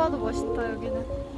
봐도 봐도 멋있다 여기는.